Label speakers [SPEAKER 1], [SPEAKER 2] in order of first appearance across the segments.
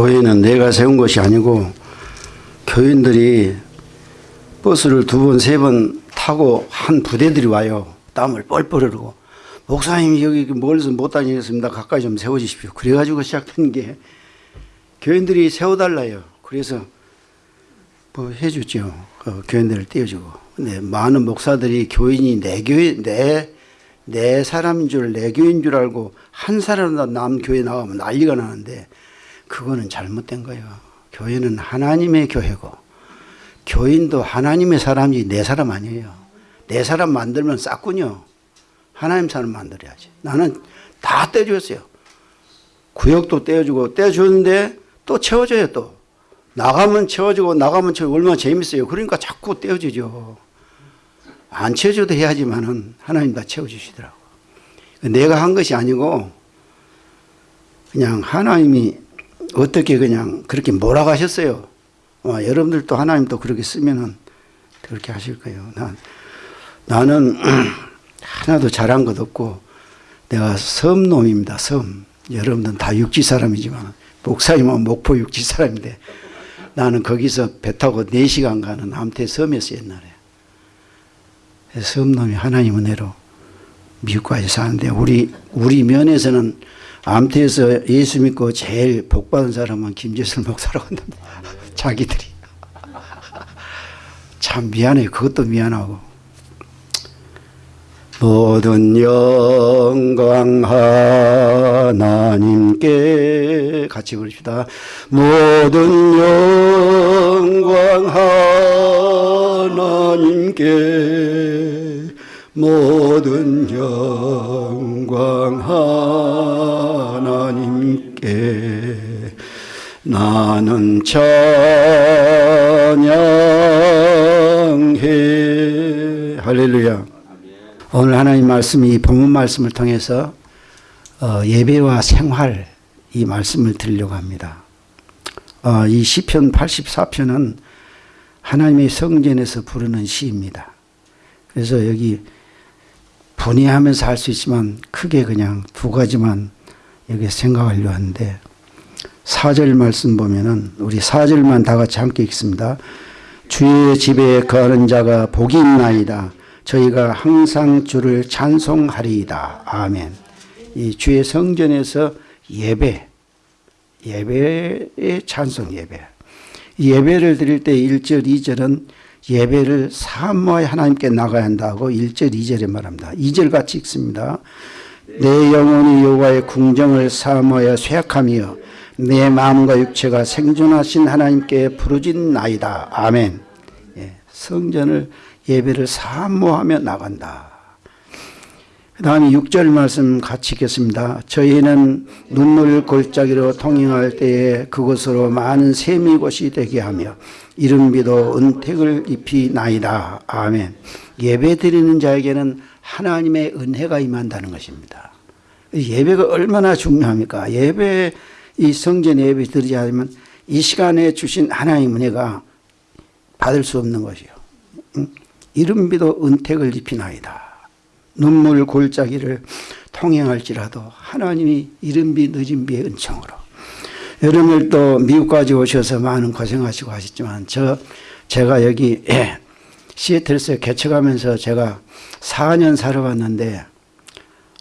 [SPEAKER 1] 교회는 내가 세운 것이 아니고 교인들이 버스를 두 번, 세 번 타고 한 부대들이 와요. 땀을 뻘뻘 흐르고. 목사님 여기 멀리서 못 다니겠습니다. 가까이 좀 세워주십시오. 그래가지고 시작된 게 교인들이 세워달라요. 그래서 뭐 해주죠. 그 교인들을 띄워주고. 근데 많은 목사들이 교인이 내 교인, 내, 내 사람인 줄, 내 교인 줄 알고 한 사람도 남 교회 나가면 난리가 나는데 그거는 잘못된 거예요. 교회는 하나님의 교회고 교인도 하나님의 사람이지 내 사람 아니에요. 내 사람 만들면 쌌군요. 하나님 사람 만들어야지. 나는 다 떼줬어요. 구역도 떼어주고 떼어주는데 또 채워줘요 또. 나가면 채워주고 나가면 채워 얼마나 재밌어요. 그러니까 자꾸 떼어주죠. 안 채워줘도 해야지만은 하나님 다 채워주시더라고. 내가 한 것이 아니고 그냥 하나님이 어떻게 그냥 그렇게 몰아가셨어요. 어, 여러분들도 하나님 또 그렇게 쓰면은 그렇게 하실 거예요. 난, 나는 하나도 잘한 것 없고 내가 섬놈입니다. 섬. 여러분들은 다 육지 사람이지만 목사님은 목포 육지 사람인데 나는 거기서 배 타고 4시간 가는 암태 섬이었어 옛날에. 섬놈이 하나님 은혜로 미국까지 사는데 우리 우리 면에서는 암태에서 예수 믿고 제일 복 받은 사람은 김재슬 목사라고 한답니다. 자기들이. 참 미안해. 그것도 미안하고. 모든 영광 하나님께 같이 부릅시다. 모든 영광 하나님께 모든 영광 하나님께 나는 찬양해. 할렐루야. 오늘 하나님 말씀이 본문 말씀을 통해서 어, 예배와 생활 이 말씀을 드리려고 합니다. 어, 이 시편 84편은 하나님의 성전에서 부르는 시입니다. 그래서 여기 분해하면서 할 수 있지만 크게 그냥 두 가지만 여기 생각하려 하는데 4절 말씀 보면은 우리 4절만 다 같이 함께 읽습니다. 주의 집에 거하는 자가 복이 있나이다. 저희가 항상 주를 찬송하리이다. 아멘. 이 주의 성전에서 예배, 예배의 찬송 예배. 예배를 드릴 때 1절, 2절은 예배를 사모하여 하나님께 나가야 한다고 1절, 2절에 말합니다. 2절 같이 읽습니다. 내 영혼이 여호와의 궁정을 사모하여 쇠약하며 내 마음과 육체가 생존하신 하나님께 부르진 나이다. 아멘. 예, 성전을 예배를 사모하며 나간다. 그 다음에 6절 말씀 같이 읽겠습니다. 저희는 눈물 골짜기로 통행할 때에 그곳으로 많은 샘이 곳이 되게 하며 이른비도 은택을 입히 나이다. 아멘. 예배 드리는 자에게는 하나님의 은혜가 임한다는 것입니다. 예배가 얼마나 중요합니까? 예배 이 성전 예배 드리지 않으면 이 시간에 주신 하나님 은혜가 받을 수 없는 것이요. 이른비도 은택을 입히나이다. 눈물 골짜기를 통행할지라도 하나님이 이른비 늦은비의 은총으로 여러분들 또 미국까지 오셔서 많은 고생하시고 하셨지만 저 제가 여기 시애틀에서 개척하면서 제가 4년 살아왔는데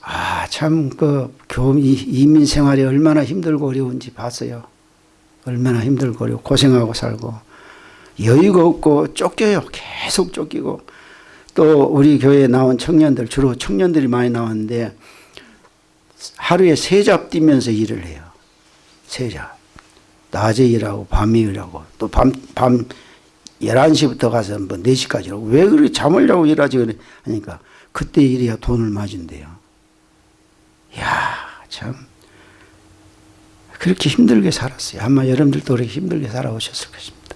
[SPEAKER 1] 아, 참, 그, 교민, 이민 생활이 얼마나 힘들고 어려운지 봤어요. 얼마나 힘들고 어려고 고생하고 살고. 여유가 없고 쫓겨요. 계속 쫓기고. 또 우리 교회에 나온 청년들, 주로 청년들이 많이 나왔는데 하루에 세 잡 뛰면서 일을 해요. 세 잡. 낮에 일하고 밤에 일하고 또 밤, 밤 11시부터 가서 뭐 4시까지 일하고 왜 그렇게 잠을 자고 일하지? 그러니까 그때 일해야 돈을 맞은대요. 야, 참. 그렇게 힘들게 살았어요. 아마 여러분들도 그렇게 힘들게 살아오셨을 것입니다.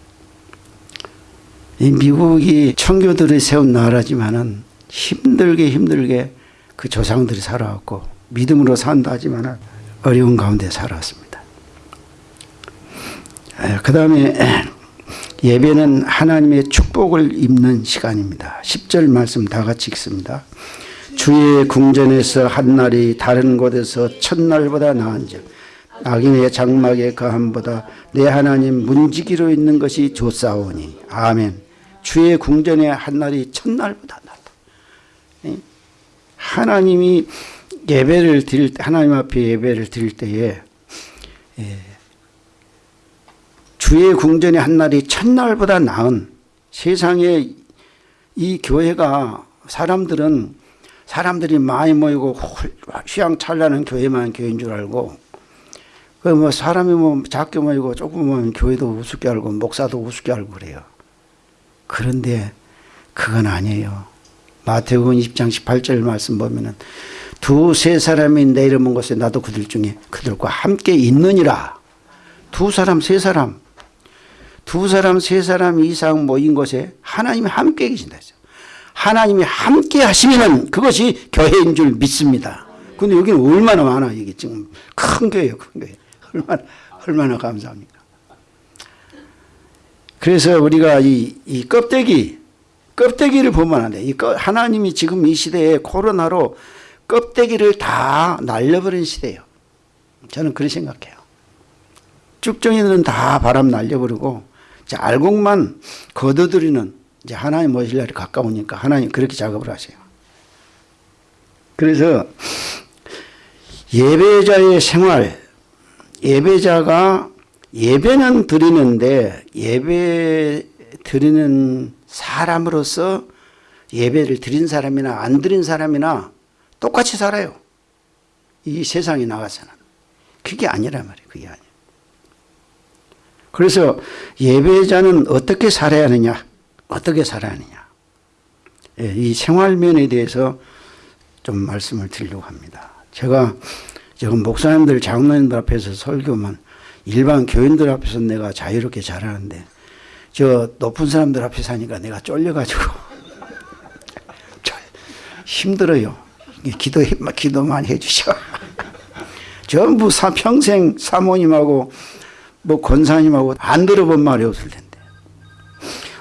[SPEAKER 1] 이 미국이 청교들이 세운 나라지만은 힘들게 힘들게 그 조상들이 살아왔고 믿음으로 산다 하지만 어려운 가운데 살아왔습니다. 그 다음에 예배는 하나님의 축복을 입는 시간입니다. 10절 말씀 다 같이 읽습니다. 주의 궁전에서 한 날이 다른 곳에서 첫날보다 나은즉 악인의 장막에 거함보다 내 하나님 문지기로 있는 것이 좋사오니 아멘 주의 궁전의 한 날이 첫날보다 낫다 예? 하나님이 예배를 드릴 때 하나님 앞에 예배를 드릴 때에 예, 주의 궁전의 한날이 첫날보다 나은 세상에 이 교회가 사람들은 사람들이 많이 모이고 휘황찬란한 교회만 교회인 줄 알고 그 뭐 사람이 뭐 작게 모이고 조금 모이면 교회도 우습게 알고 목사도 우습게 알고 그래요. 그런데 그건 아니에요. 마태복음 20장 18절 말씀 보면은 두 세 사람이 내 이름 온 곳에 나도 그들 중에 그들과 함께 있느니라. 두 사람 세 사람 두 사람 세 사람 이상 모인 곳에 하나님이 함께 계신다 했어요. 하나님이 함께 하시면 그것이 교회인 줄 믿습니다. 근데 여기는 얼마나 많아 이게 지금 큰 교회예요, 큰 교회. 얼마나 얼마나 감사합니까? 그래서 우리가 이, 이 껍데기 껍데기를 보면 안 돼. 이 껍- 하나님이 지금 이 시대에 코로나로 껍데기를 다 날려버린 시대예요. 저는 그렇게 생각해요. 쭉정이들은 다 바람 날려버리고 알곡만 걷어들이는 이제 하나님 모실 날이 가까우니까 하나님 그렇게 작업을 하세요. 그래서 예배자의 생활, 예배자가 예배는 드리는데 예배 드리는 사람으로서 예배를 드린 사람이나 안 드린 사람이나 똑같이 살아요. 이 세상에 나가서는. 그게 아니란 말이에요. 그게 아니에요. 그래서 예배자는 어떻게 살아야 하느냐? 어떻게 살아야 하느냐? 예, 이 생활면에 대해서 좀 말씀을 드리려고 합니다. 제가 지금 목사님들, 장로님들 앞에서 설교만 일반 교인들 앞에서 내가 자유롭게 잘하는데 저 높은 사람들 앞에 사니까 내가 쫄려가지고 저 힘들어요. 기도 기도 많이 해주셔. 전부 사 평생 사모님하고 뭐 권사님하고 안 들어본 말이 없을 텐데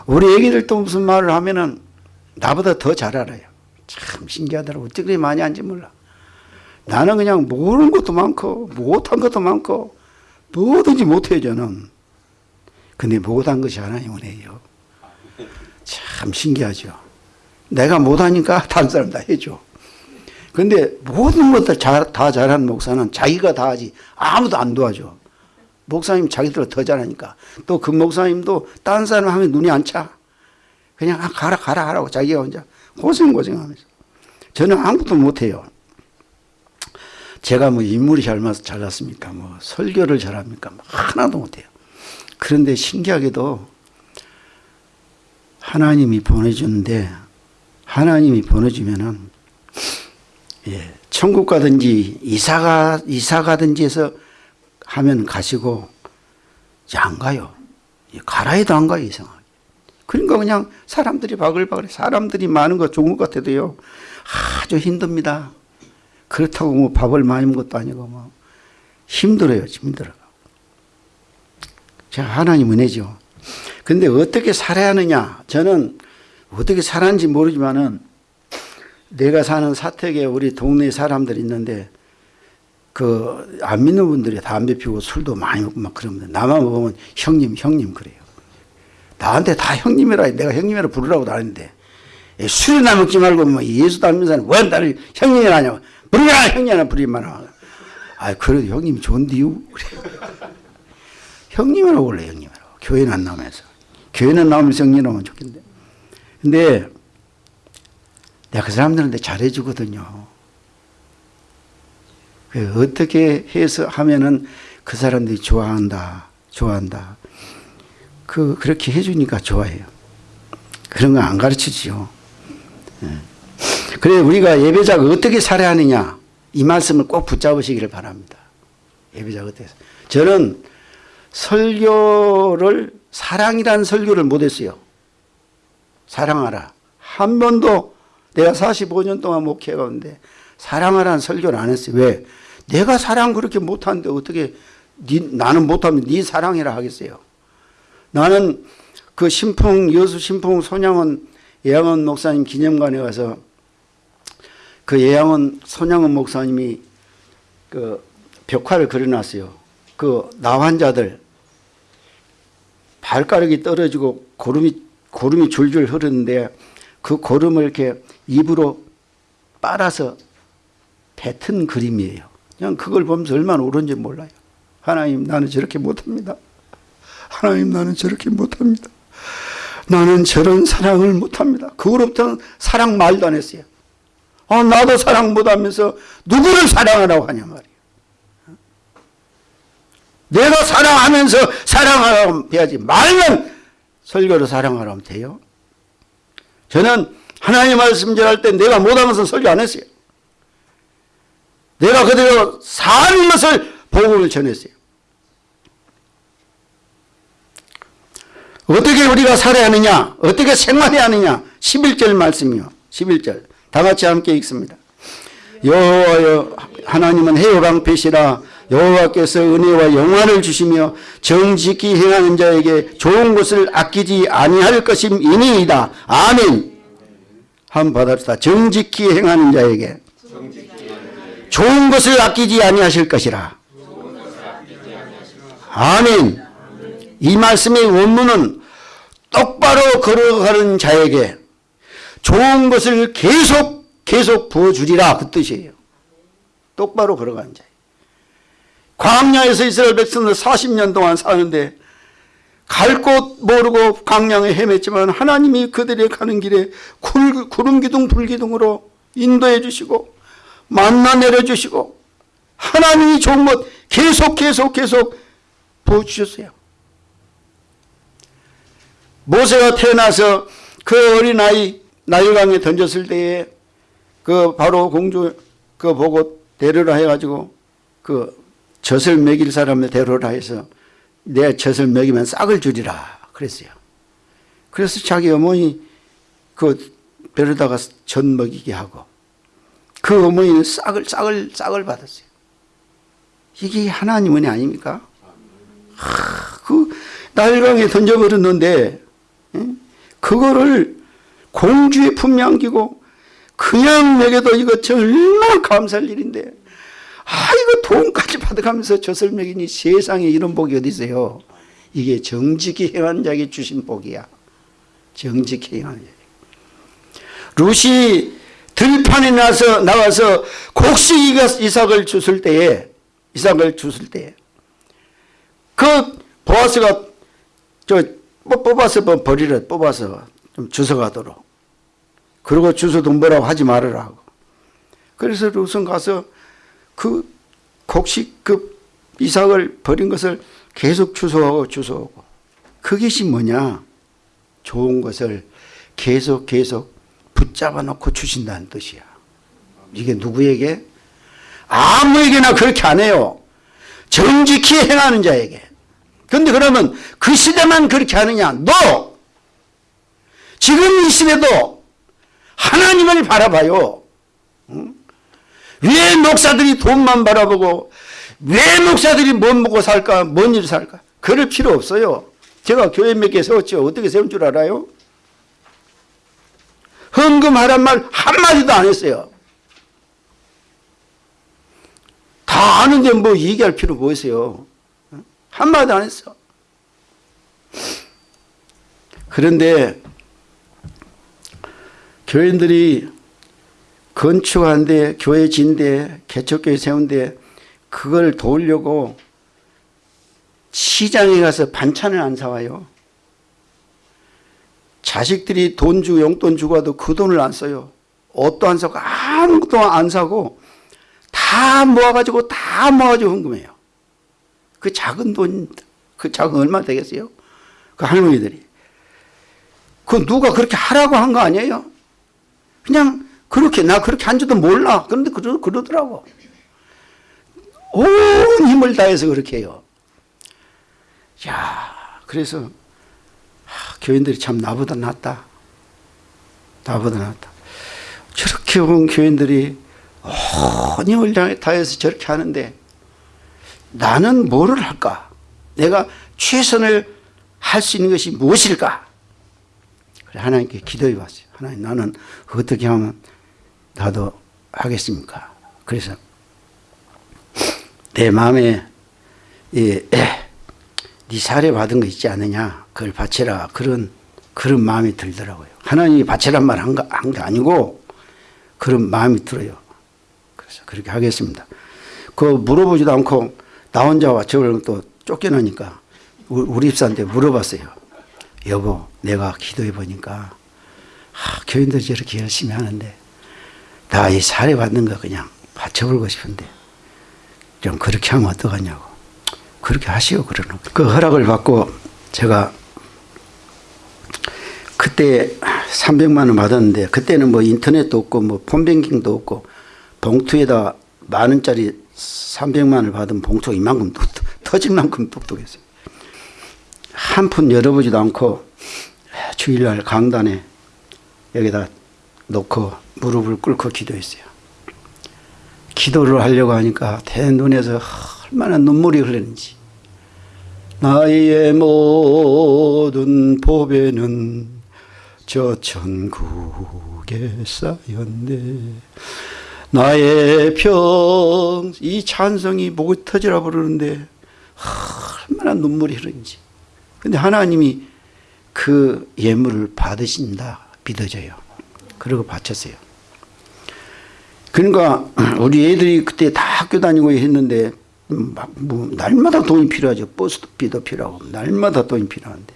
[SPEAKER 1] 우리 애기들도 무슨 말을 하면은 나보다 더 잘 알아요. 참 신기하더라고. 어떻게 그렇게 많이 하는지 몰라. 나는 그냥 모르는 것도 많고 못한 것도 많고 뭐든지 못해요 저는. 근데 못한 것이 하나님 은혜예요. 참 신기하죠. 내가 못하니까 다른 사람 다 해줘. 근데 모든 것들 잘, 다 잘하는 목사는 자기가 다 하지 아무도 안 도와줘. 목사님 자기들 더 잘하니까. 또 그 목사님도 다른 사람 하면 눈이 안 차. 그냥 아, 가라 가라 하라고 자기가 혼자 고생 고생하면서. 저는 아무것도 못해요. 제가 뭐 인물이 잘 맞 잘났습니까? 뭐 설교를 잘합니까? 뭐 하나도 못해요. 그런데 신기하게도 하나님이 보내주는데 하나님이 보내주면은 예, 천국 가든지 이사가 이사 가든지 해서 하면 가시고 이제 안 가요. 예, 가라 해도 안 가요 이상하게. 그러니까 그냥 사람들이 바글바글 사람들이 많은 거 좋은 것 같아도요 아주 힘듭니다. 그렇다고 뭐 밥을 많이 먹은 것도 아니고 뭐 힘들어요 힘들어. 제가 하나님 은혜죠. 근데 어떻게 살아야 하느냐? 저는 어떻게 살았는지 모르지만은 내가 사는 사택에 우리 동네 사람들이 있는데 그 안 믿는 분들이 담배 피우고 술도 많이 먹고 막 그러면 나만 보면 형님 형님 그래요. 나한테 다 형님이라 내가 형님이라 부르라고도 안 했는데. 술이나 먹지 말고 뭐안 믿는 사람 왜 나를 형님이라 하냐고. 부르라 형님이라 하고 아 그래도 형님이 좋은데요 형님이라고 원래 형님이라고. 교회는 안 나오면서. 교회는 나오면서 형님이라면 좋겠는데. 근데 내가 그 사람들한테 잘해주거든요. 그 어떻게 해서 하면은 그 사람들이 좋아한다, 좋아한다. 그, 그렇게 해주니까 좋아해요. 그런 거 안 가르치지요. 예. 그래, 우리가 예배자가 어떻게 살아야 하느냐, 이 말씀을 꼭 붙잡으시기를 바랍니다. 예배자가 어떻게. 저는 설교를, 사랑이라는 설교를 못했어요. 사랑하라. 한 번도 내가 45년 동안 목회해가는데 사랑하라는 설교를 안 했어요. 왜? 내가 사랑 그렇게 못하는데 어떻게 니, 나는 못하면 네 사랑해라 하겠어요. 나는 그 신풍 여수 신풍 손양원 예양원 목사님 기념관에 가서 그 예양원 손양원 목사님이 그 벽화를 그려놨어요. 그 나환자들 발가락이 떨어지고 고름이 고름이 줄줄 흐르는데 그 고름을 이렇게 입으로 빨아서 뱉은 그림이에요. 그냥 그걸 보면서 얼마나 옳은지 몰라요. 하나님 나는 저렇게 못합니다. 하나님 나는 저렇게 못합니다. 나는 저런 사랑을 못합니다. 그거로부터는 사랑 말도 안 했어요. 아, 나도 사랑 못하면서 누구를 사랑하라고 하냐 말이에요. 내가 사랑하면서 사랑하라고 해야지 말면 설교로 사랑하라면 돼요. 저는 하나님 말씀 전할 때 내가 못하면서 설교 안 했어요. 내가 그대로 사는 것을 복음을 전했어요. 어떻게 우리가 살아야 하느냐? 어떻게 생활해야 하느냐? 11절 말씀이요. 11절. 다 같이 함께 읽습니다. 여호와여 하나님은 해요 방패시라 여호와께서 은혜와 영화를 주시며 정직히 행하는 자에게 좋은 것을 아끼지 아니할 것임이니이다. 아멘. 한 받았다. 정직히 행하는 자에게 좋은 것을 아끼지 아니하실 것이라. 아멘. 이 말씀의 원문은 똑바로 걸어가는 자에게 좋은 것을 계속 계속 부어주리라 그 뜻이에요. 똑바로 걸어가는 자. 광야에서 이스라엘 백성들 40년 동안 사는데 갈 곳 모르고 광야에 헤맸지만 하나님이 그들이 가는 길에 구름 기둥 불 기둥으로 인도해 주시고 만나 내려 주시고 하나님이 좋은 것 계속 계속 계속 부어 주셨어요. 모세가 태어나서 그 어린아이 나일강에 던졌을 때에 그 바로 공주 그 보고 데려라 해가지고 그 젖을 먹일 사람을 데려라 해서 내 젖을 먹이면 싹을 주리라 그랬어요. 그래서 자기 어머니 그 데려다가 젖 먹이게 하고 그 어머니는 싹을 싹을 싹을 받았어요. 이게 하나님 은혜 아닙니까? 하, 그 나일강에 던져버렸는데 그거를 공주의 품에 안기고 그냥 먹여도 이거 정말 감사할 일인데 아 이거 돈까지 받아가면서 젖을 먹이니 세상에 이런 복이 어디 있어요 이게 정직히 행한 자에게 주신 복이야 정직히 행한 자 루시 들판에 나서 나와서 곡식 이삭을 주실 때에 이삭을 주실 때에. 그 보아스가 저 뽑아서 뭐 버리라 뽑아서 좀 주워가도록. 그리고 주워도 뭐라고 하지 말으라 하고. 그래서 루슨 가서 그 곡식 그 이삭을 버린 것을 계속 주워오고 주워오고. 그것이 뭐냐? 좋은 것을 계속 계속 붙잡아 놓고 주신다는 뜻이야 이게 누구에게 아무에게나 그렇게 안 해요 정직히 행하는 자에게 그런데 그러면 그 시대만 그렇게 하느냐? 너! 지금 이 시대도 하나님을 바라봐요. 응? 왜 목사들이 돈만 바라보고 왜 목사들이 못 먹고 살까? 뭔 일 살까? 그럴 필요 없어요. 제가 교회 몇 개 세웠죠. 어떻게 세운 줄 알아요? 헌금하란 말 한마디도 안 했어요. 다 아는데 뭐 얘기할 필요 뭐 있어요. 한마디 안 했어. 그런데 교인들이 건축하는데 교회 진데 개척교회 세운데 그걸 도우려고 시장에 가서 반찬을 안 사와요. 자식들이 돈 주고 용돈 주고 와도 그 돈을 안 써요. 옷도 안 사고 아무것도 안 사고 다 모아가지고 다 모아가지고 헌금해요. 그 작은 돈, 그 작은 얼마 되겠어요? 그 할머니들이. 그 누가 그렇게 하라고 한 거 아니에요? 그냥 그렇게 나 그렇게 한 줄도 몰라. 그런데 그러, 그러더라고. 온 힘을 다해서 그렇게 해요. 야, 그래서 하, 교인들이 참 나보다 낫다. 나보다 낫다. 저렇게 온 교인들이 온 힘을 다해서 저렇게 하는데 나는 뭐를 할까? 내가 최선을 할 수 있는 것이 무엇일까? 그래 하나님께 기도해 봤어요. 하나님 나는 어떻게 하면 나도 하겠습니까? 그래서 내 마음에 예, 네 사례 받은 거 있지 않느냐 그걸 바쳐라 그런 그런 마음이 들더라고요. 하나님이 바쳐란 말한게 아니고 그런 마음이 들어요. 그래서 그렇게 하겠습니다. 그 물어보지도 않고 나 혼자 와 저걸 또 쫓겨나니까 우- 우리 입사한테 물어봤어요. 여보 내가 기도해 보니까 아, 교인들이 저렇게 열심히 하는데 나 이 사례 받는 거 그냥 바쳐보고 싶은데 좀 그렇게 하면 어떡하냐고 그렇게 하시오 그러는. 그 허락을 받고 제가 그때 300만 원 받았는데 그때는 뭐 인터넷도 없고 뭐 폰뱅킹도 없고 봉투에다 만 원짜리 300만 원을 받은 봉투가 이만큼 뚝- 터질 만큼 똑똑했어요. 한 푼 열어보지도 않고 주일날 강단에 여기다 놓고 무릎을 꿇고 기도했어요. 기도를 하려고 하니까 대 눈에서 얼마나 눈물이 흐르는지 나의 모든 보배는 저 천국에 쌓였네. 나의 평 이 찬성이 목이 터지라 부르는데 얼마나 눈물이 흐르는지. 근데 하나님이 그 예물을 받으신다. 믿어져요. 그러고 바쳤어요. 그러니까 우리 애들이 그때 다 학교 다니고 했는데 막 뭐 날마다 돈이 필요하죠. 버스비도 필요하고 날마다 돈이 필요한데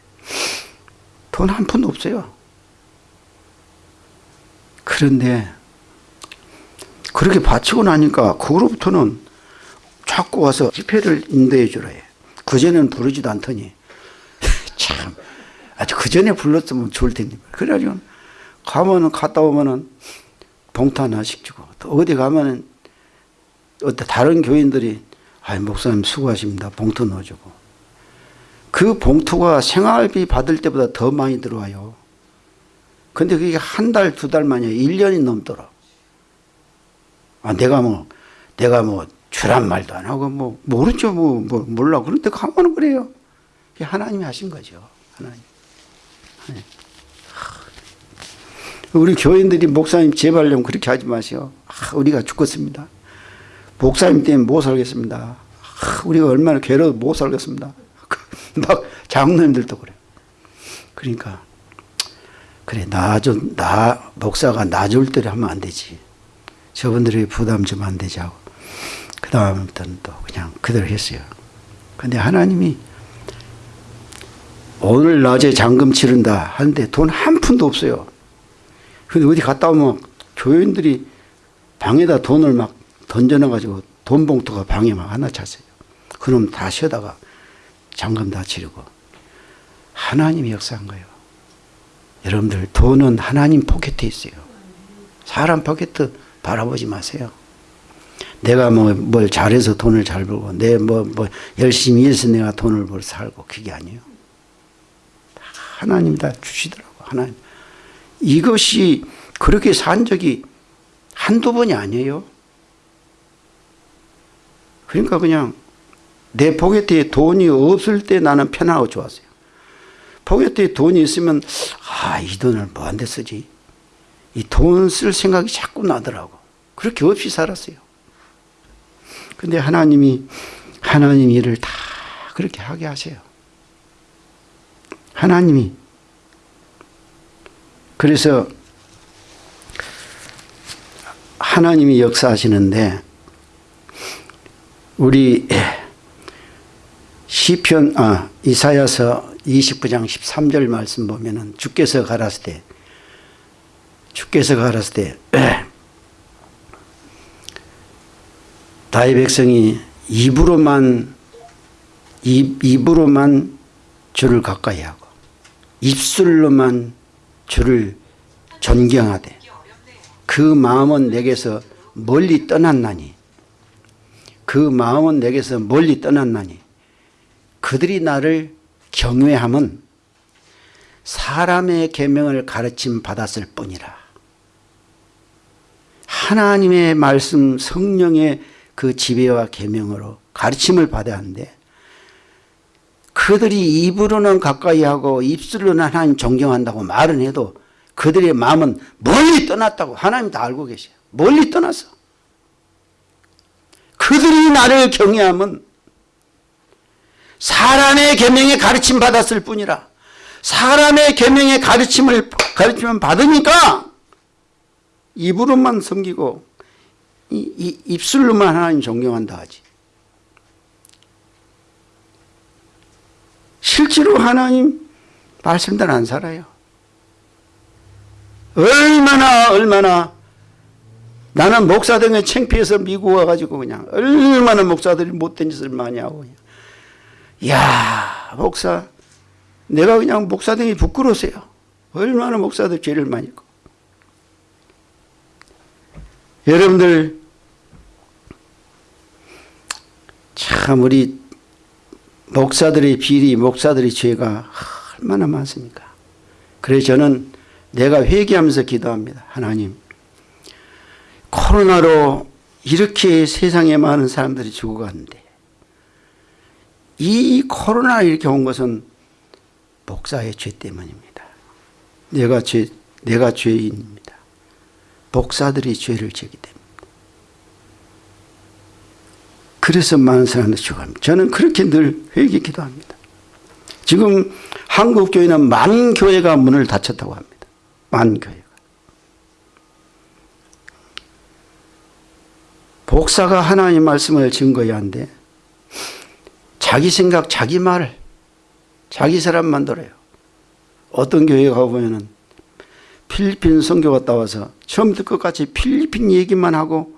[SPEAKER 1] 돈 한 푼도 없어요. 그런데 그렇게 바치고 나니까 그로부터는 자꾸 와서 집회를 인도해 주라 해. 그전에는 부르지도 않더니 참 아주 그전에 불렀으면 좋을 텐데 그래가지고 가면은 갔다 오면은 봉투 하나씩 주고 또 어디 가면은 어떤 다른 교인들이 아 목사님 수고하십니다. 봉투 넣어주고. 그 봉투가 생활비 받을 때보다 더 많이 들어와요. 근데 그게 한 달 두 달 만이야 1년이 넘더라 아 내가 뭐 내가 뭐 주란 말도 안 하고 뭐 모르죠 뭐, 뭐 몰라 그런데 가면은 그래요. 그게 하나님이 하신 거죠 하나님. 우리 교인들이 목사님 제발 좀 그렇게 하지 마세요. 아, 우리가 죽겠습니다. 목사님 때문에 못 살겠습니다. 아, 우리가 얼마나 괴로워 못 살겠습니다. 막 장로님들도 그래요. 그러니까 그래 나좀 나 목사가 나줄 때를 하면 안 되지. 저분들이 부담 좀 안 되지 하고 그 다음부터는 또 그냥 그대로 했어요. 근데 하나님이 오늘 낮에 잔금 치른다 하는데 돈 한 푼도 없어요. 근데 어디 갔다 오면 교인들이 방에다 돈을 막 던져놔가지고 돈 봉투가 방에 막 하나 찼어요. 그럼 다 쉬다가 잔금 다 치르고 하나님이 역사한 거예요. 여러분들 돈은 하나님 포켓에 있어요. 사람 포켓 바라보지 마세요. 내가 뭐 뭘 잘해서 돈을 잘 벌고 내 뭐 뭐 열심히 해서 내가 돈을 벌 살고 그게 아니에요. 하나님 다 주시더라고 하나님. 이것이 그렇게 산 적이 한두 번이 아니에요. 그러니까 그냥 내 포켓에 돈이 없을 때 나는 편하고 좋았어요. 포켓에 돈이 있으면 아 이 돈을 뭐한데 쓰지? 이 돈 쓸 생각이 자꾸 나더라고. 그렇게 없이 살았어요. 근데 하나님이 하나님 일을 다 그렇게 하게 하세요. 하나님이 그래서 하나님이 역사하시는데 우리 시편 아 이사야서 29장 13절 말씀 보면은 주께서 가라스 때 주께서 가라스 때 다의 백성이 입으로만 입, 입으로만 주를 가까이 하고 입술로만 주를 존경하되 그 마음은 내게서 멀리 떠났나니 그 마음은 내게서 멀리 떠났나니 그들이 나를 경외함은 사람의 계명을 가르침 받았을 뿐이라 하나님의 말씀 성령의 그 지배와 계명으로 가르침을 받아야 하는데 그들이 입으로는 가까이 하고 입술로는 하나님 존경한다고 말은 해도 그들의 마음은 멀리 떠났다고 하나님 다 알고 계셔요. 멀리 떠났어. 그들이 나를 경외하면 사람의 계명에 가르침 받았을 뿐이라. 사람의 계명의 가르침을 가르침을 받으니까 입으로만 섬기고 이, 이, 입술로만 하나님 존경한다 하지. 실제로 하나님 말씀대로 안 살아요. 얼마나 얼마나 나는 목사 등에 창피해서 미국 와가지고 그냥 얼마나 목사들이 못된 짓을 많이 하고. 야 목사 내가 그냥 목사 등이 부끄러우세요. 얼마나 목사들 죄를 많이 했고. 여러분들 참 우리 목사들의 비리 목사들의 죄가 얼마나 많습니까? 그래서 저는 내가 회개하면서 기도합니다. 하나님 코로나로 이렇게 세상에 많은 사람들이 죽어갔는데 이 코로나 이렇게 온 것은 목사의 죄 때문입니다. 내가 죄, 내가 죄인입니다. 목사들이 죄를 지기 때문입니다. 그래서 많은 사람들이 죽어갑니다. 저는 그렇게 늘 회개 기도합니다. 지금 한국 교회는 만 교회가 문을 닫혔다고 합니다. 만 교회. 복사가 하나님 말씀을 증거해야 한데 자기 생각 자기 말 자기 사람 만들어요. 어떤 교회 가보면 은 필리핀 선교 갔다 와서 처음부터 끝까지 필리핀 얘기만 하고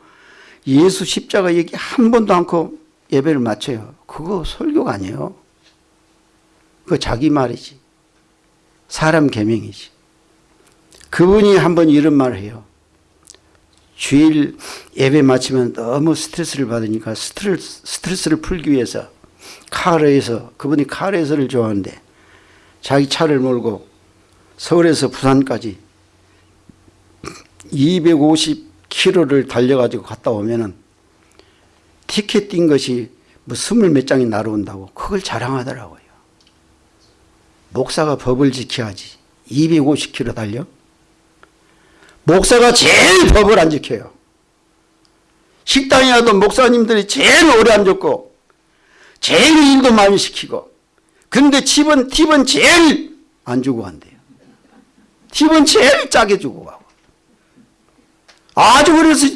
[SPEAKER 1] 예수 십자가 얘기 한 번도 않고 예배를 마쳐요. 그거 설교가 아니에요. 그거 자기 말이지. 사람 개명이지. 그분이 한 번 이런 말을 해요 주일 예배 마치면 너무 스트레스를 받으니까 스트레스, 스트레스를 풀기 위해서 카르에서 그분이 카르에서를 좋아하는데 자기 차를 몰고 서울에서 부산까지 250km를 달려가지고 갔다 오면은 티켓 뛴 것이 뭐 스물 몇 장이 날아온다고 그걸 자랑하더라고요. 목사가 법을 지켜야지 250km 달려? 목사가 제일 법을 안 지켜요. 식당에 가도 목사님들이 제일 오래 앉았고 제일 일도 많이 시키고 근데 팁은, 팁은 제일 안 주고 간대요. 팁은 제일 짜게 주고 가고 아주 그래서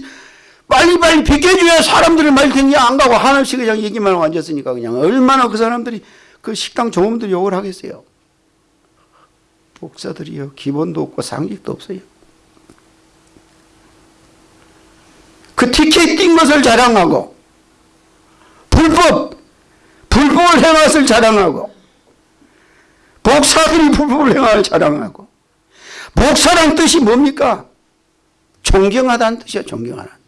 [SPEAKER 1] 빨리빨리 비켜줘야 사람들이 말 텐데 안 가고 하나씩 그냥 얘기만 하고 앉았으니까 그냥 얼마나 그 사람들이 그 식당 종업들 욕을 하겠어요. 목사들이요 기본도 없고 상식도 없어요. 그 티켓 띈 것을 자랑하고 불법 불법을 행할 자랑하고 목사들이 불법을 행할 자랑하고 목사란 뜻이 뭡니까? 존경하다는 뜻이야 존경하다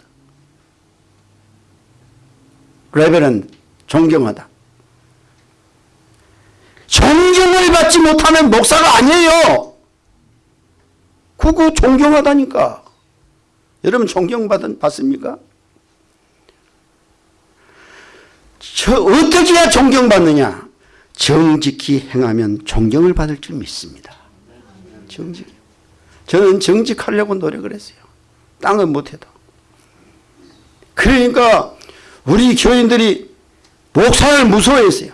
[SPEAKER 1] 레벨은 존경하다. 존경을 받지 못하면 목사가 아니에요. 그거 존경하다니까 여러분 존경받은 받습니까? 저 어떻게 해야 존경받느냐? 정직히 행하면 존경을 받을 줄 믿습니다. 정직. 저는 정직하려고 노력을 했어요. 땅은 못해도. 그러니까 우리 교인들이 목사를 무서워했어요.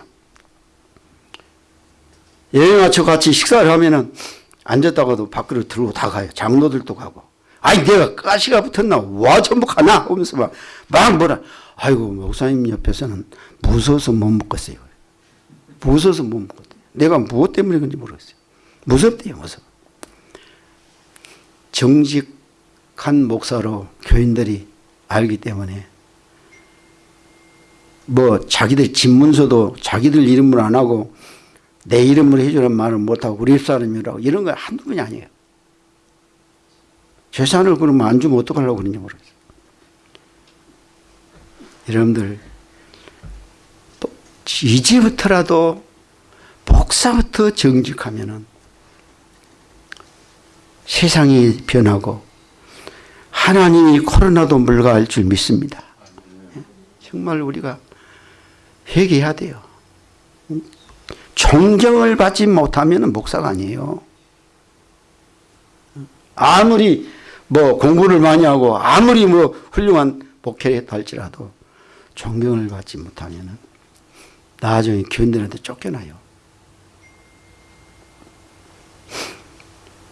[SPEAKER 1] 여행 와서 같이 식사를 하면 은 앉았다가도 밖으로 들고 다 가요. 장로들도 가고. 아니 내가 가시가 붙었나? 와 전부 가나? 하면서 막, 막 뭐라. 아이고 목사님 옆에서는 무서워서 못 먹겠어요. 무서워서 못 먹겠대요. 내가 무엇 때문에 그런지 모르겠어요. 무섭대요 무섭 정직한 목사로 교인들이 알기 때문에 뭐 자기들 집문서도 자기들 이름으로 안 하고 내 이름으로 해주는 말을 못하고 우리 사람이라고 이런 거 한두 번이 아니에요 재산을 그러면 안 주면 어떡하려고 그러는지 모르겠어요. 여러분들 이제부터라도 복사부터 정직하면 세상이 변하고 하나님이 코로나도 물러갈 줄 믿습니다. 정말 우리가 회개해야 돼요. 존경을 받지 못하면 목사가 아니에요. 아무리 뭐 공부를 많이 하고 아무리 뭐 훌륭한 목회를 할지라도 존경을 받지 못하면 나중에 교인들한테 쫓겨나요.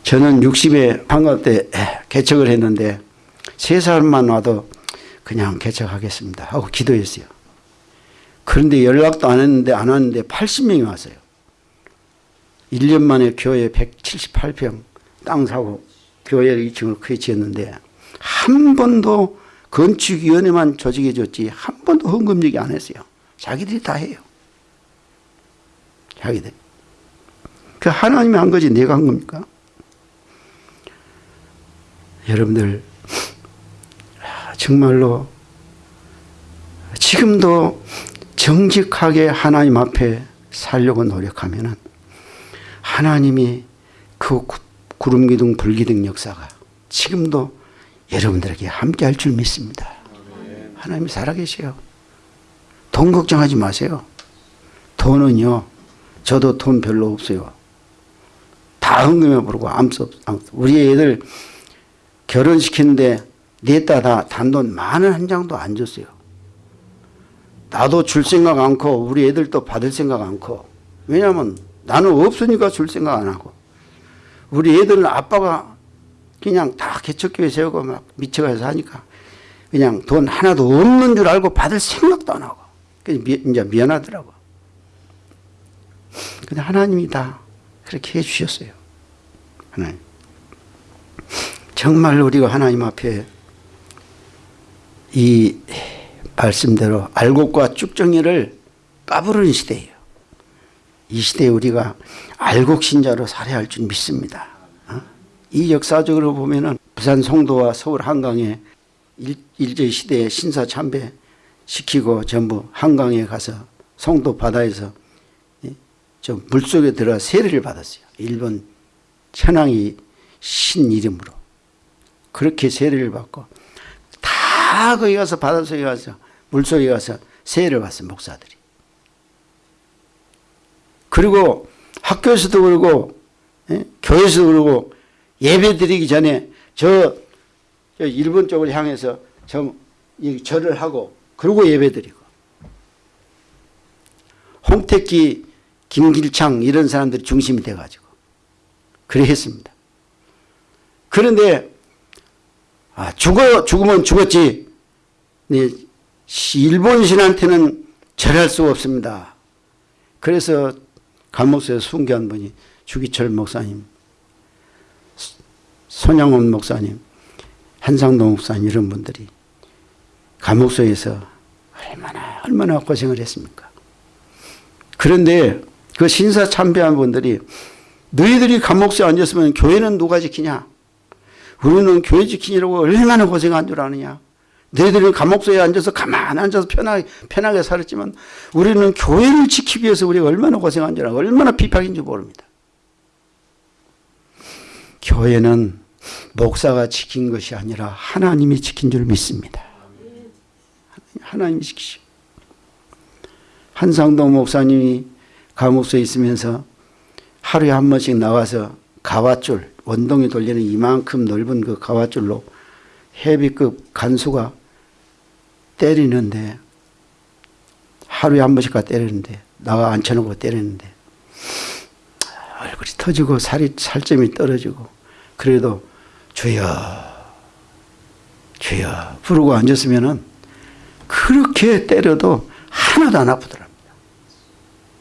[SPEAKER 1] 저는 60에 방학 때 개척을 했는데 세 사람만 와도 그냥 개척하겠습니다 하고 기도했어요. 그런데 연락도 안 했는데 안 왔는데 80명이 왔어요. 1년 만에 교회 178평 땅 사고 교회를 2층을 크게 지었는데 한 번도 건축위원회만 조직해 줬지 한 번도 헌금 얘기 안 했어요. 자기들이 다 해요. 자기들. 그 하나님이 한 거지 내가 한 겁니까? 여러분들 정말로 지금도 정직하게 하나님 앞에 살려고 노력하면은 하나님이 그 구름 기둥 불 기둥 역사가 지금도 여러분들에게 함께 할 줄 믿습니다. 하나님이 살아계세요. 돈 걱정하지 마세요. 돈은요. 저도 돈 별로 없어요. 다 헌금해 부르고 암수 우리 애들 결혼시키는데 냈다 다 단돈 만원 한 장도 안 줬어요. 나도 줄 생각 않고 우리 애들도 받을 생각 않고 왜냐하면 나는 없으니까 줄 생각 안 하고 우리 애들은 아빠가 그냥 다 개척교회 세우고 막 미쳐가서 하니까 그냥 돈 하나도 없는 줄 알고 받을 생각도 안 하고 이제 미안하더라고. 근데 하나님이 다 그렇게 해주셨어요. 하나님. 정말 우리가 하나님 앞에 이 말씀대로 알곡과 쭉정이를 까부르는 시대예요. 이 시대에 우리가 알곡 신자로 살아야 할 줄 믿습니다. 어? 이 역사적으로 보면 은 부산 송도와 서울 한강에 일 제 시대에 신사 참배 시키고 전부 한강에 가서 송도 바다에서 저 물속에 들어 세례를 받았어요. 일본 천황이 신 이름으로 그렇게 세례를 받고 다 거기 가서 바닷속에 가서 물속에 가서 세례를 받았어요. 목사들이. 그리고 학교에서도 그러고 예? 교회에서도 그러고 예배 드리기 전에 저, 저 일본 쪽을 향해서 저, 이 절을 하고 그리고 예배 드리고 홍택기 김길창 이런 사람들이 중심이 돼가지고 그래 했습니다. 그런데 아, 죽어 죽으면 죽었지. 네, 일본 신한테는 절할 수 없습니다. 그래서 감옥소에 순교한 분이 주기철 목사님, 손양원 목사님, 한상동 목사님 이런 분들이 감옥소에서 얼마나 얼마나 고생을 했습니까? 그런데 그 신사 참배한 분들이 너희들이 감옥소에 앉았으면 교회는 누가 지키냐? 우리는 교회 지키려고 얼마나 고생한 줄 아느냐? 너희들은 감옥소에 앉아서 가만 앉아서 편하게, 편하게 살았지만 우리는 교회를 지키기 위해서 우리가 얼마나 고생한 줄 알아. 얼마나 비박인지 모릅니다. 교회는 목사가 지킨 것이 아니라 하나님이 지킨 줄 믿습니다. 하나님이 지키시 한상동 목사님이 감옥소에 있으면서 하루에 한 번씩 나와서 가와줄, 원동이 돌리는 이만큼 넓은 그 가와줄로 헤비급 간수가 때리는데 하루에 한 번씩 가 때리는데 나가 앉혀놓고 때리는데 얼굴이 터지고 살이 살점이 떨어지고 그래도 주여 주여 부르고 앉았으면은 그렇게 때려도 하나도 안 아프더랍니다.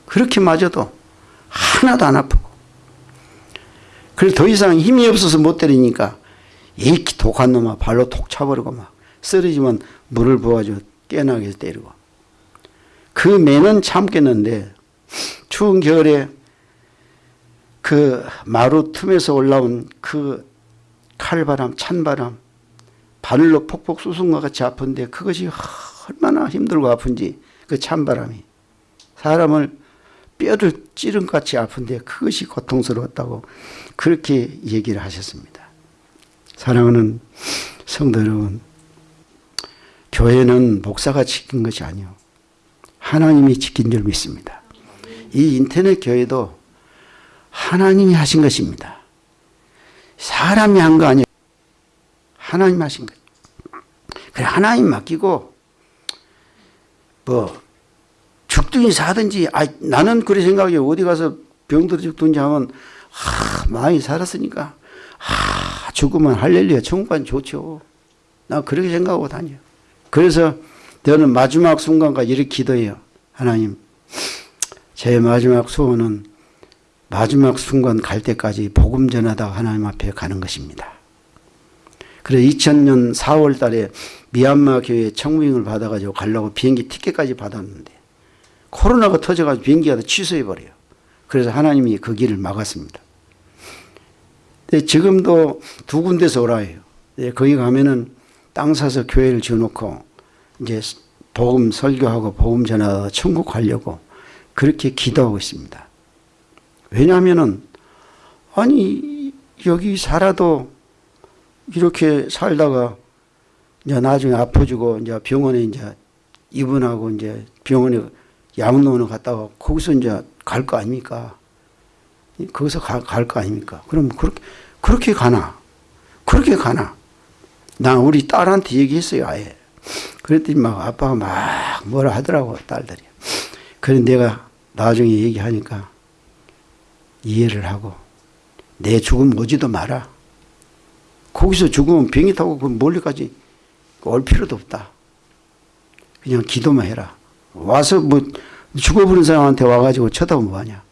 [SPEAKER 1] 그렇게 맞아도 하나도 안 아프고 그래서 더 이상 힘이 없어서 못 때리니까 이 독한 놈아 발로 톡 차버리고 막 쓰러지면 물을 부어가지고 깨나게 때리고 그 매는 참겠는데 추운 겨울에 그 마루 틈에서 올라온 그 칼바람 찬바람 바늘로 폭폭 쑤순 것 같이 아픈데 그것이 얼마나 힘들고 아픈지 그 찬바람이 사람을 뼈를 찌른 같이 아픈데 그것이 고통스러웠다고 그렇게 얘기를 하셨습니다. 사랑하는 성도 여러분 교회는 목사가 지킨 것이 아니요 하나님이 지킨 줄 믿습니다. 이 인터넷 교회도 하나님이 하신 것입니다. 사람이 한 거 아니에요. 하나님 하신 거. 그래 하나님 맡기고 뭐 죽든지 사든지 아 나는 그래 생각해 어디 가서 병들어 죽든지 하면 아 많이 살았으니까 아 죽으면 할렐루야 천국 가면 좋죠. 나 그렇게 생각하고 다녀. 그래서 저는 마지막 순간까지 이렇게 기도해요. 하나님 제 마지막 소원은 마지막 순간 갈 때까지 복음 전하다가 하나님 앞에 가는 것입니다. 그래서 2000년 4월 달에 미얀마 교회 청빙을 받아가지고 가려고 비행기 티켓까지 받았는데 코로나가 터져가지고 비행기가 다 취소해버려요. 그래서 하나님이 그 길을 막았습니다. 근데 지금도 두 군데서 오라 해요. 네, 거기 가면은 땅 사서 교회를 지어놓고 이제 복음 설교하고 복음 전하다 천국 가려고 그렇게 기도하고 있습니다. 왜냐하면은 아니 여기 살아도 이렇게 살다가 이제 나중에 아파지고 이제 병원에 이제 입원하고 이제 병원에 양로원을 갔다가 거기서 이제 갈 거 아닙니까? 거기서 갈 거 아닙니까? 그럼 그렇게 그렇게 가나? 그렇게 가나? 나 우리 딸한테 얘기했어요 아예. 그랬더니 막 아빠가 막 뭐라 하더라고 딸들이. 그래 내가 나중에 얘기하니까 이해를 하고 내 죽음 오지도 마라. 거기서 죽으면 비행기 타고 그 멀리까지 올 필요도 없다. 그냥 기도만 해라. 와서 뭐 죽어버린 사람한테 와가지고 쳐다보면 뭐하냐.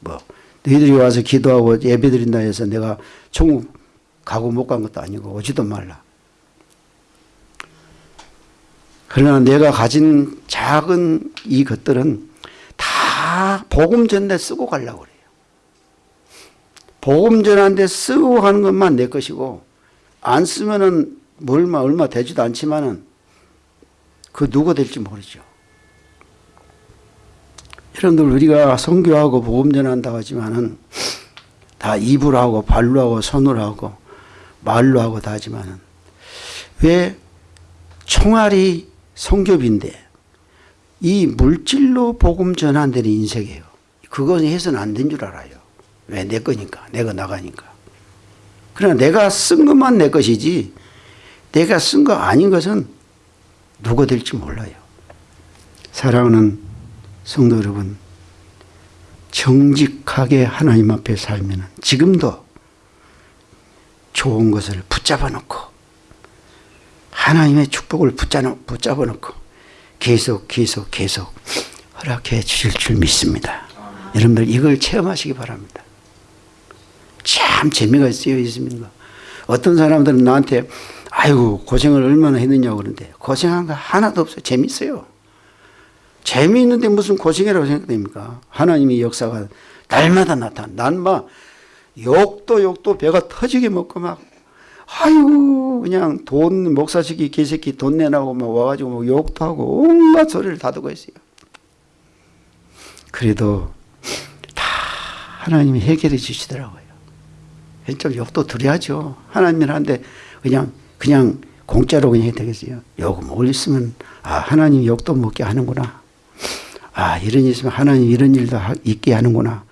[SPEAKER 1] 뭐 너희들이 와서 기도하고 예배드린다 해서 내가 천국 가고 못 간 것도 아니고 오지도 말라. 그러나 내가 가진 작은 이 것들은 다 복음 전대 쓰고 가려고 그래요. 복음 전한데 쓰고 가는 것만 내 것이고 안 쓰면은 뭐 얼마 얼마 되지도 않지만은 그 누가 될지 모르죠. 여러분들 우리가 선교하고 복음 전한다고 하지만은 다 입으로 하고 발로 하고 손으로 하고 말로 하고 다 하지만은 왜 총알이 성교비인데 이 물질로 복음 전환되는 인생이에요. 그건 해서는 안 된 줄 알아요. 왜? 내 거니까. 내가 나가니까. 그러나 내가 쓴 것만 내 것이지 내가 쓴 거 아닌 것은 누가 될지 몰라요. 사랑하는 성도 여러분, 정직하게 하나님 앞에 살면 지금도 좋은 것을 붙잡아 놓고 하나님의 축복을 붙잡아 놓고 계속 계속 계속 허락해 주실 줄 믿습니다. 여러분들 이걸 체험하시기 바랍니다. 참 재미가 쓰여 있습니다. 어떤 사람들은 나한테 아이고 고생을 얼마나 했느냐고 그러는데 고생한 거 하나도 없어요. 재밌어요. 재미있는데 무슨 고생이라고 생각됩니까? 하나님의 역사가 날마다 나타나. 난막 욕도 욕도 배가 터지게 먹고 막 아이고 그냥 돈 목사시키 개새끼 돈 내라고 막 와가지고 막 욕도 하고 온갖 소리를 다 듣고 있어요. 그래도 다 하나님이 해결해 주시더라고요. 좀 욕도 드려야죠. 하나님이란데 그냥 그냥 공짜로 그냥 되겠어요. 욕 올렸으면 아 하나님 욕도 먹게 하는구나. 아 이런 일 있으면 하나님 이런 일도 있게 하는구나.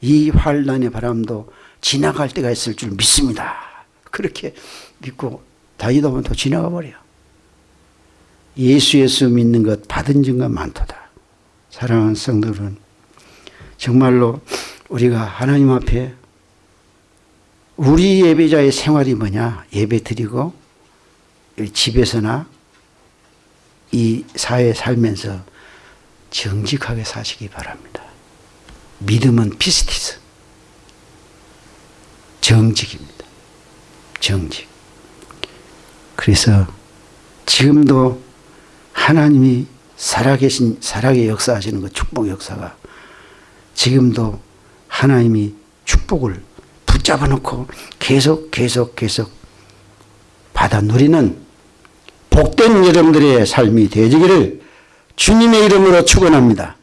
[SPEAKER 1] 이 환란의 바람도 지나갈 때가 있을 줄 믿습니다. 그렇게 믿고 다니다 보면 또 지나가 버려. 예수 예수 믿는 것 받은 증거 많도다. 사랑하는 성도들은 정말로 우리가 하나님 앞에 우리 예배자의 생활이 뭐냐 예배 드리고 집에서나 이 사회에 살면서 정직하게 사시기 바랍니다. 믿음은 피스티스 정직입니다. 정직. 그래서 지금도 하나님이 살아계신 살아계 역사하시는 그 축복 역사가 지금도 하나님이 축복을 붙잡아 놓고 계속 계속 계속 받아 누리는 복된 여러분들의 삶이 되지기를 주님의 이름으로 축원합니다.